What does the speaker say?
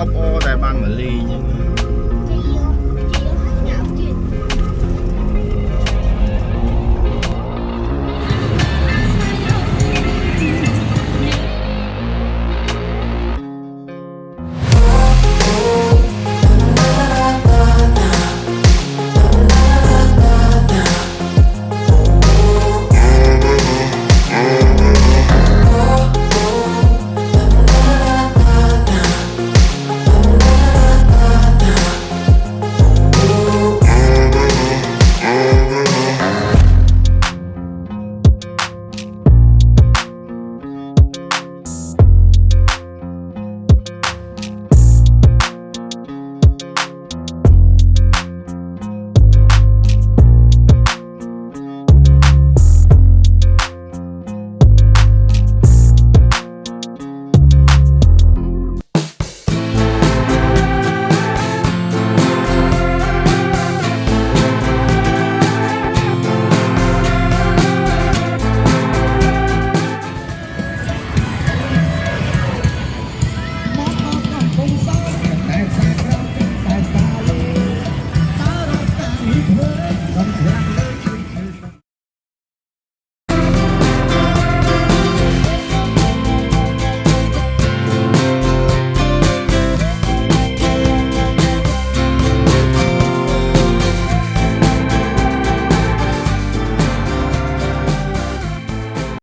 អបអរដែលបានមកលេងអញ្ចឹង